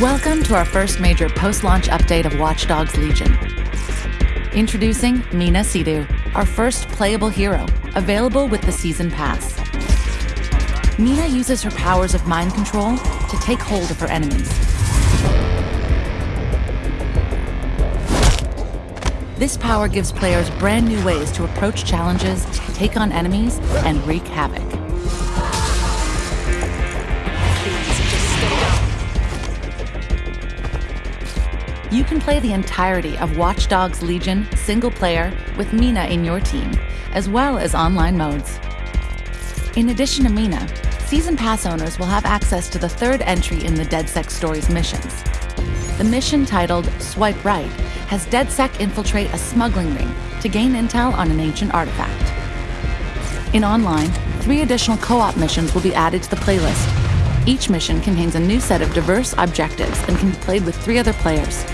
Welcome to our first major post-launch update of Watch Dogs Legion. Introducing Mina Sidhu, our first playable hero, available with the Season Pass. Mina uses her powers of mind control to take hold of her enemies. This power gives players brand new ways to approach challenges, take on enemies, and wreak havoc. You can play the entirety of Watch Dogs Legion single player with Mina in your team, as well as online modes. In addition to Mina, Season Pass owners will have access to the third entry in the DedSec Stories missions. The mission titled Swipe Right has DedSec infiltrate a smuggling ring to gain intel on an ancient artifact. In online, three additional co-op missions will be added to the playlist. Each mission contains a new set of diverse objectives and can be played with three other players.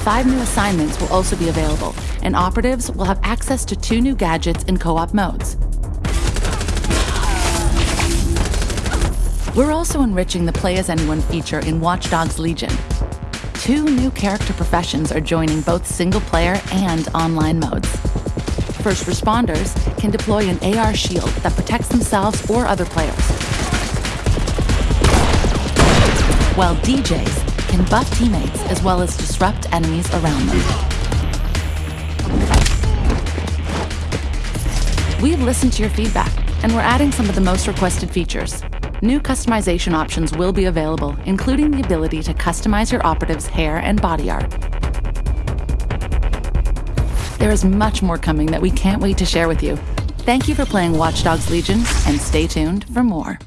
Five new assignments will also be available, and operatives will have access to two new gadgets in co-op modes. We're also enriching the Play As Anyone feature in Watch Dogs Legion. Two new character professions are joining both single player and online modes. First responders can deploy an AR shield that protects themselves or other players. While DJs can buff teammates as well as disrupt enemies around them. We've listened to your feedback, and we're adding some of the most requested features. New customization options will be available, including the ability to customize your operative's hair and body art. There is much more coming that we can't wait to share with you. Thank you for playing Watch Dogs Legion, and stay tuned for more.